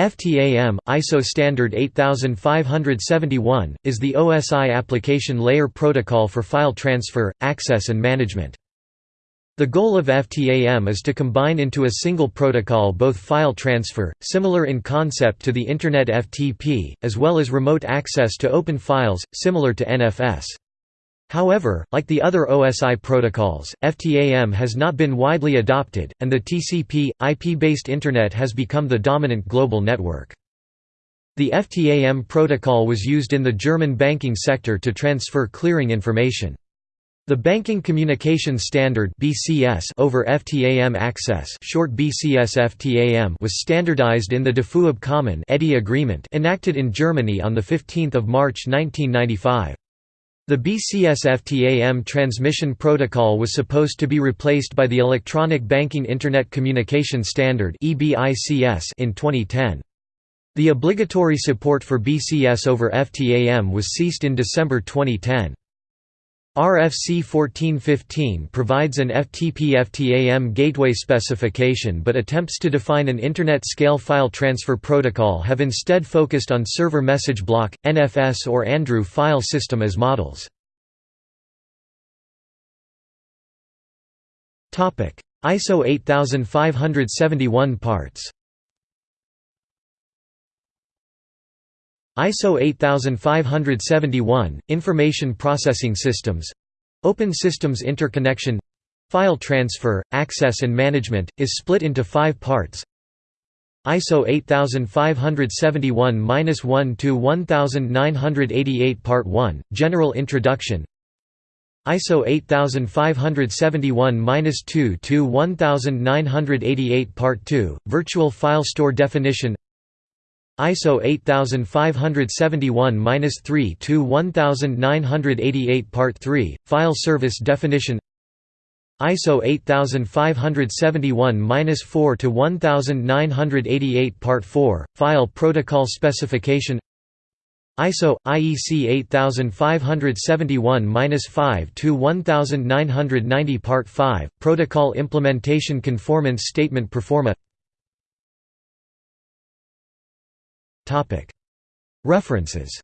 FTAM, ISO standard 8571, is the OSI application layer protocol for file transfer, access and management. The goal of FTAM is to combine into a single protocol both file transfer, similar in concept to the Internet FTP, as well as remote access to open files, similar to NFS. However, like the other OSI protocols, FTAM has not been widely adopted, and the TCP, IP-based Internet has become the dominant global network. The FTAM protocol was used in the German banking sector to transfer clearing information. The Banking Communication Standard (BCS) over FTAM access, short BCS FTAM, was standardized in the DFÜ-Abkommen agreement enacted in Germany on the 15th of March 1995. The BCS-FTAM transmission protocol was supposed to be replaced by the Electronic Banking Internet Communication Standard in 2010. The obligatory support for BCS over FTAM was ceased in December 2010. RFC 1415 provides an FTP-FTAM gateway specification but attempts to define an Internet-scale file transfer protocol have instead focused on server message block, NFS or Andrew file system as models. ISO 8571 parts ISO 8571, Information Processing Systems. Open Systems Interconnection. File Transfer, Access and Management, is split into five parts. ISO 8571-1 to 1988 Part 1, General Introduction. ISO 8571-2 to 1988 Part 2, Virtual File Store Definition ISO 8571-3 to 1988 Part 3, File Service Definition ISO 8571-4 to 1988 Part 4, File Protocol Specification ISO IEC 8571-5 to 1990 Part 5, Protocol Implementation Conformance Statement Proforma References